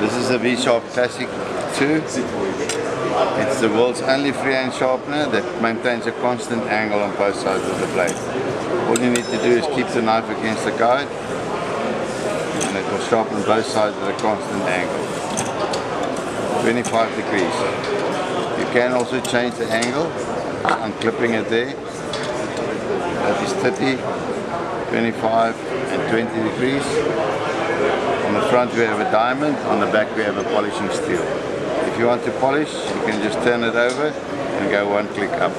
This is a V-Sharp Classic 2. It's the world's only freehand sharpener that maintains a constant angle on both sides of the blade. All you need to do is keep the knife against the guide and it will sharpen both sides at a constant angle. 25 degrees. You can also change the angle unclipping it there. That is 30, 25 and 20 degrees. Front we have a diamond, on the back we have a polishing steel. If you want to polish, you can just turn it over and go one click up.